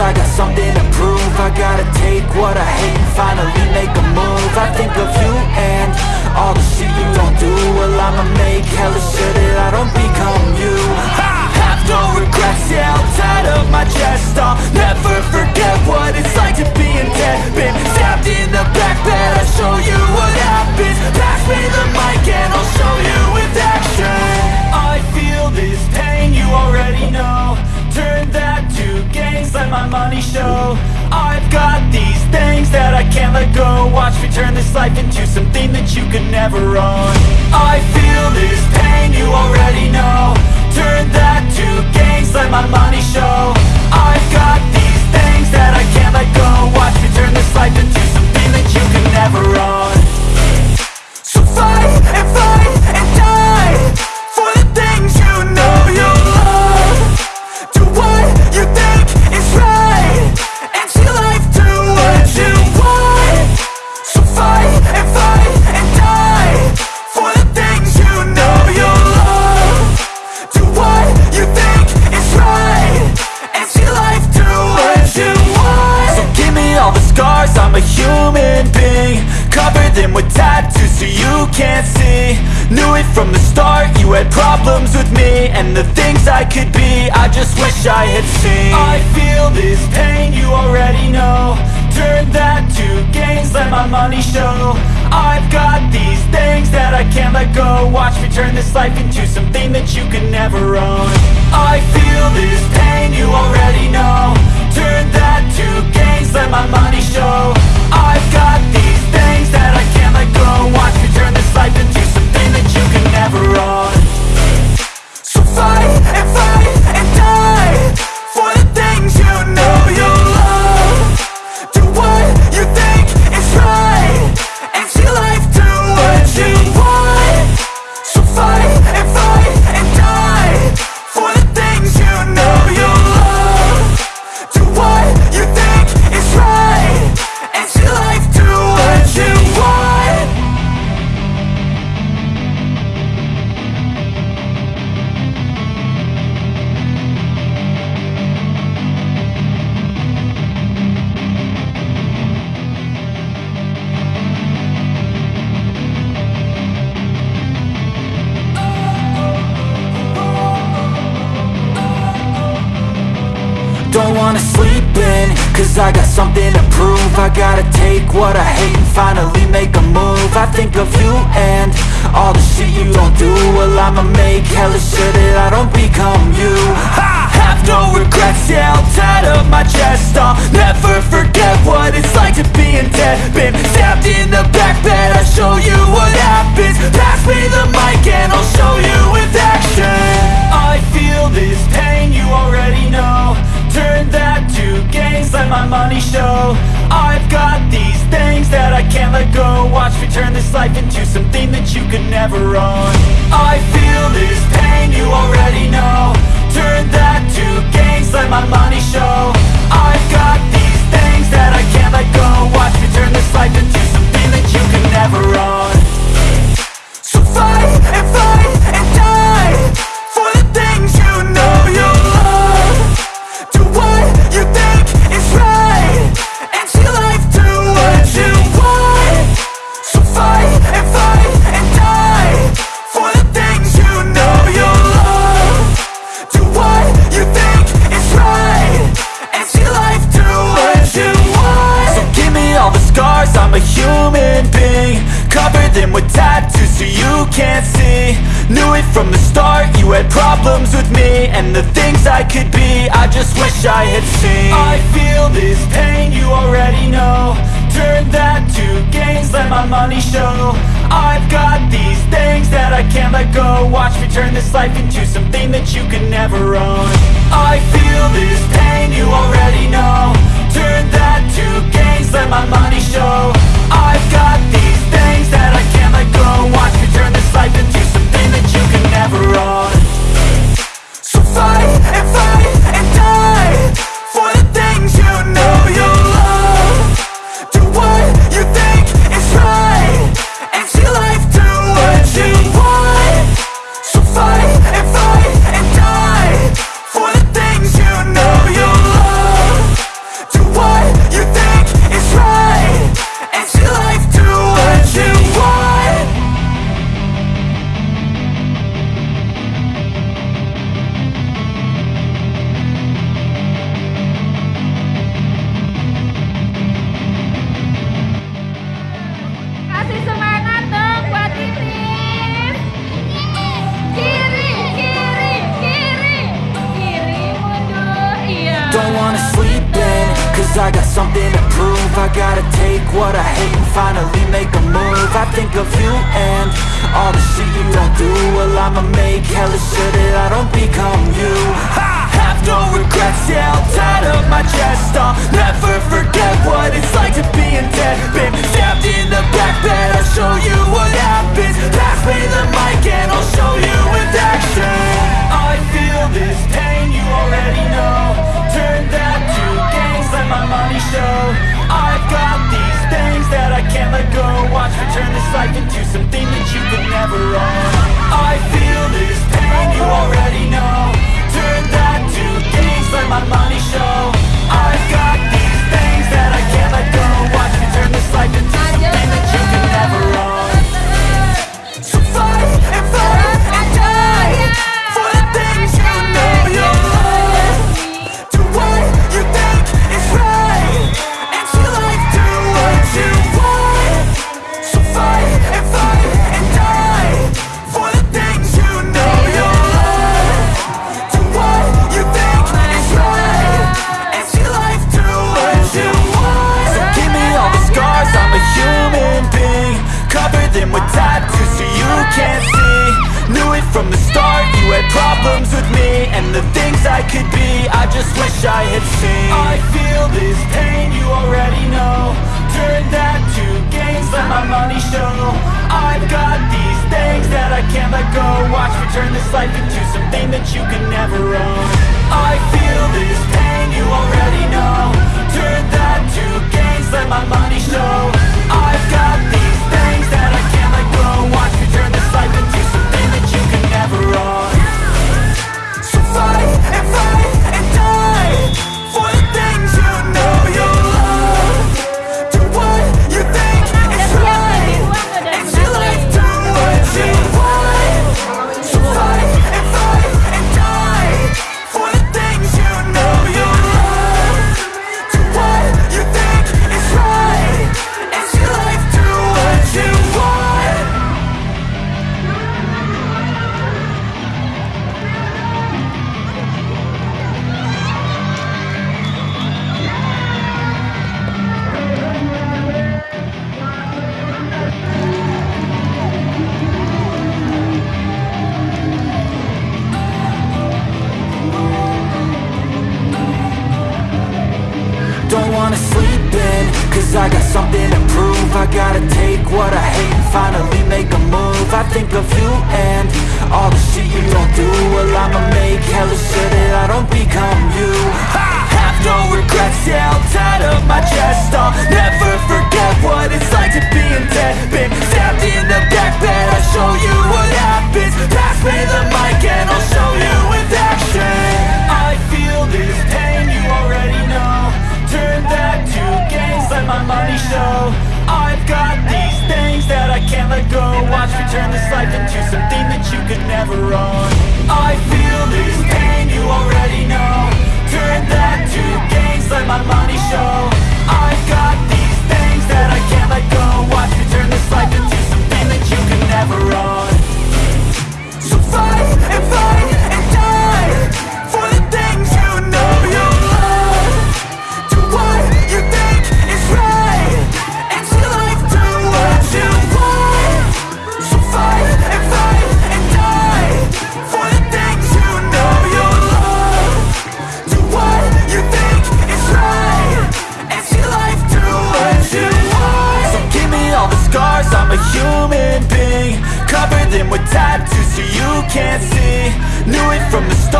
I got something to prove. I gotta take what I hate and finally make a move. I think of you and all the shit you don't do. Well I'ma make hella sure that I don't become you. I have no regrets, yeah I'll up my chest. I'll never forget what it's like to be in debt. Been stabbed in the back bed I'll show you what happens. Pass me the mic and I'll show you with action. I feel this pain, you already know Turn that to gains, let my money show. I've got these things that I can't let go. Watch me turn this life into something that you could never own. I feel this pain, you already know. Turn that to gains, let my money show. I've got these things that I can't let go. Watch me turn this life into something that you could never own Cover them with tattoos so you can't see. Knew it from the start, you had problems with me And the things I could be, I just wish I had seen. I feel this pain, you already know. Turn that to gains, let my money show. I've got these things that I can't let go. Watch me turn this life into something that you can never own. I feel this pain, you already know. Turn that to gains, let my money show. I've got these that I can't let go. Watch me turn this life into something that you can never own. So fight finally make a move. I think of you and all the shit you don't do. Well I'ma make hella sure that I don't become you. I have no regrets, yeah I'll tie up my chest. I'll never forget what it's like to be in debt. Been stabbed in the back bed I'll show you what happens. Pass me the mic and I'll show you with action. I feel this pain, you already know Turn that to gains, let my money show. I've got these things that I can't let go. Watch me turn this life into something that you could never own. I feel this pain, you already know. Turn that to gains, let my money show. I've got these things that I can't let go. Watch me turn this life into I've got these things that I can't let go. Watch me turn this life into something that you could never own. I feel this pain, you already know. Turn that to gains, let my money show. I've got these things that I can't let go. Watch me turn this life into something that you can never own. So fight turn this life into something that you can never own. Cause I got something to prove. I gotta take what I hate and finally make a move. I think of you and all the shit you don't do. Well I'ma make hella sure that I don't become you. I have no regrets, yeah, I'll tie up my chest. I'll never forget what it's like to be in debt. Been stabbed in the back bed, I'll show you what happens. Pass me the mic and I'll show you with action. I feel this pain let my money show. I've got these things that I can't let go. Watch me turn this life into something that you could never own. I've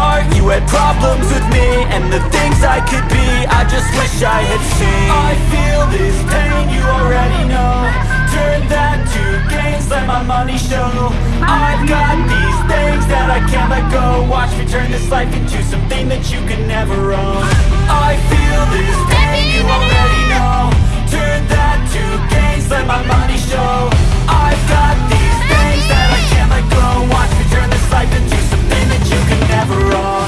start. You had problems with me And the things I could be. I just wish I had seen. I feel this pain, you already know. Turn that to gains, let my money show. I've got these things that I can't let go. Watch me turn this life into something that you can never own. I feel this pain, you already know. Turn that to gains, let my money show. never wrong.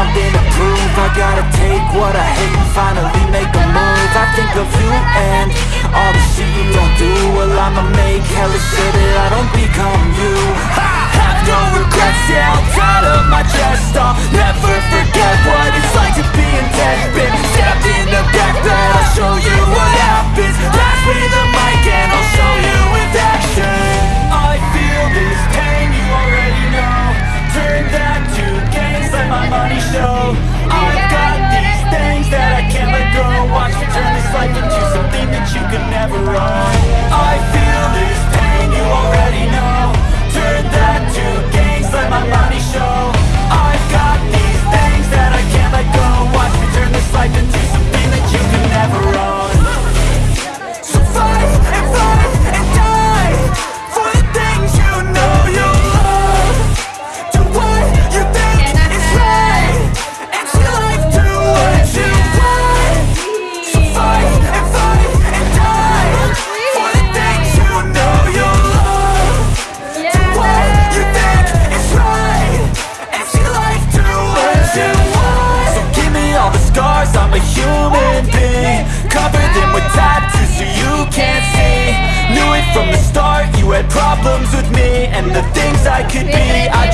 something to prove. I gotta take what I hate and finally make a move. I think of you and all the shit you don't do. Well I'ma make hella sure that I don't become you. I Have no regrets, yeah, I'll die to my chest. I'll never forget what it's like to be in debt. Been stabbed in the back, but I'll show you what happens. Pass me the mic and I'll show you with action. I feel this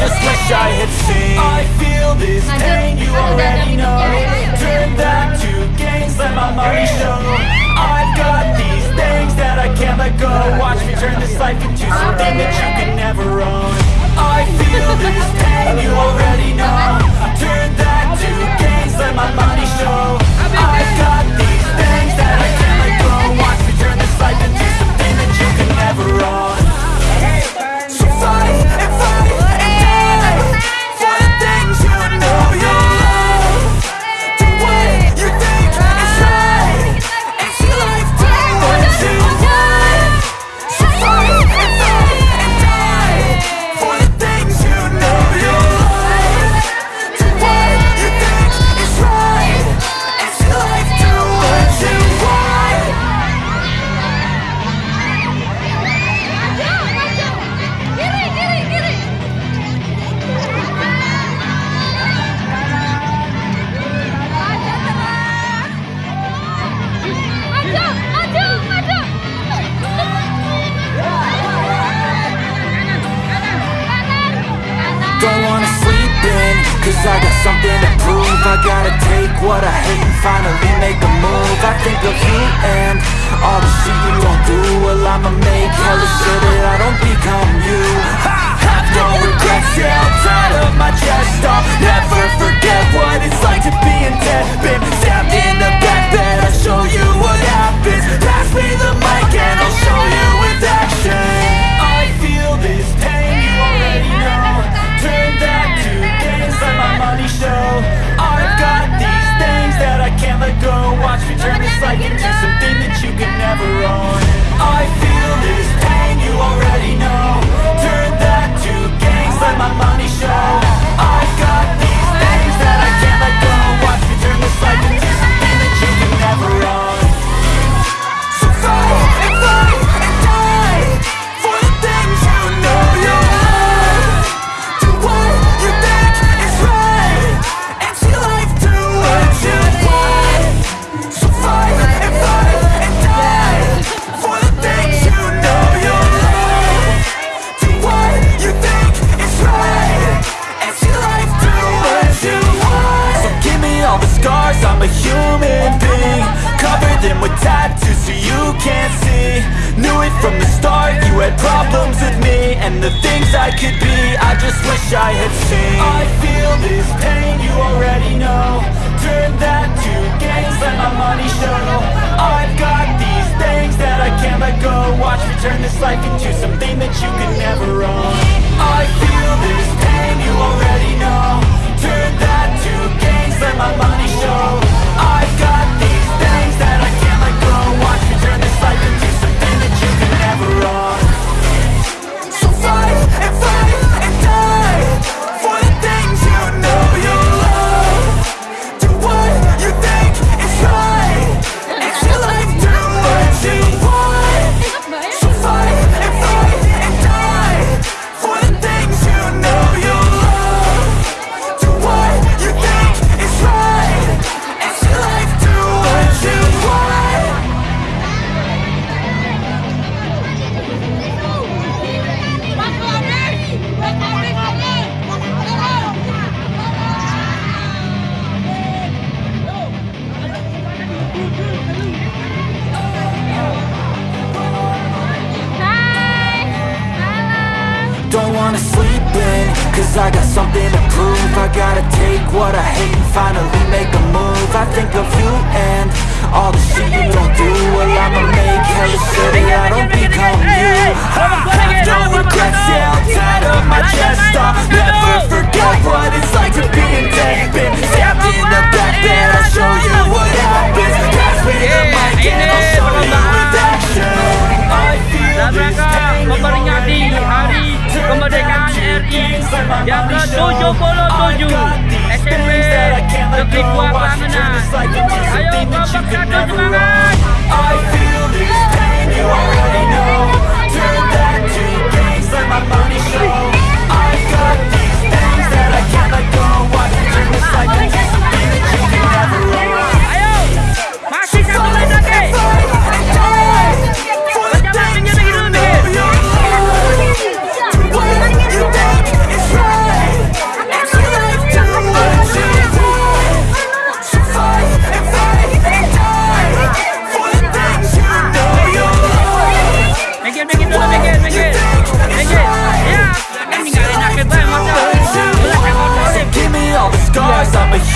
just wish I had seen. I feel this pain, you already know. Turn that to gains, let my money show. I've got these things that I can't let go. Watch me turn this life into something that you can never own. I feel this pain, you already know. Turn I got something to prove. I gotta take what I hate and finally make a move. I think of you and all the shit you don't do. Well I'ma make hella sure that I don't become you. Ha! Have no regrets, yeah, tired of my chest. I'll never forget what it's like to be in debt. Been stabbed in the back, that I'll show you what happens. Pass me the mic.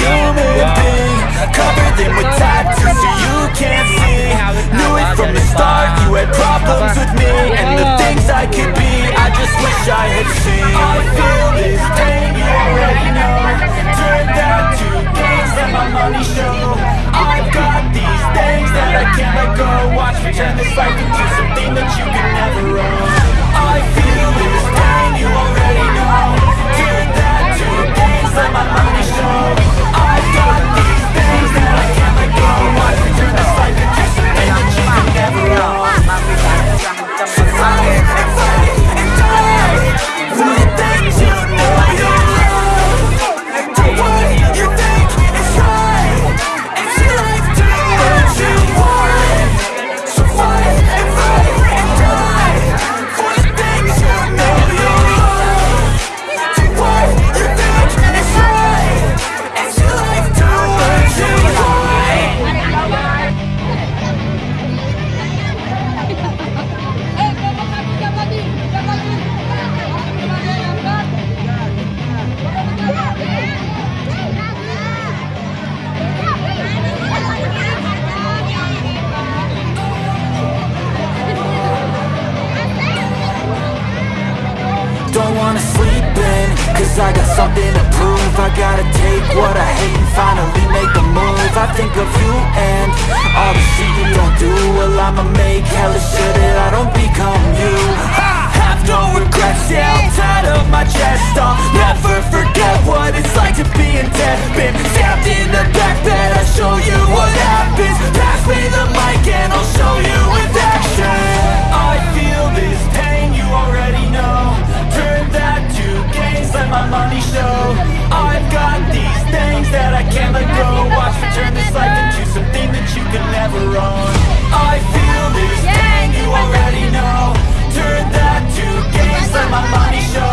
human being Covered in with tattoos so you can't see Knew it from the start, you had problems with me And the things I could be, I just wish I had seen I feel this pain, you already know Turn down to things that my money show I've got these things that I can't let go. Watch me turn this life into something that you can never own. I got something to prove. I gotta take what I hate and finally make a move. I think of you and all the shit you don't do. Well I'ma make hella sure that I don't become you. I have no regrets, yeah I'm tired of my chest. I'll never forget what it's like to be in debt. Been stabbed in the back bed, I'll show you what happens. Pass me the mic and I'll show you with action. I feel this pain, you already know. that let my money show. I've got these things that I can't let go. Watch me turn this life into something that you can never own. I feel this pain, you already know. Turn that to gains, let my money show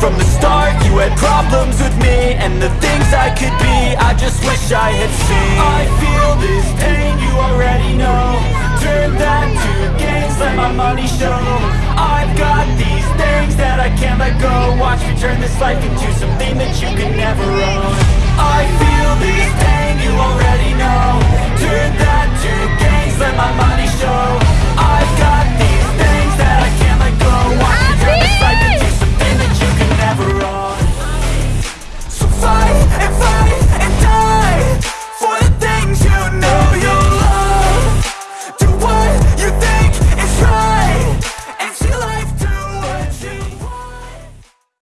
From the start you had problems with me And the things I could be. I just wish I had seen. I feel this pain you already know. Turn that to games, let my money show. I've got these things that I can't let go. Watch me turn this life into something that you can never own. I feel this pain you already know. Turn that to games, let my money show.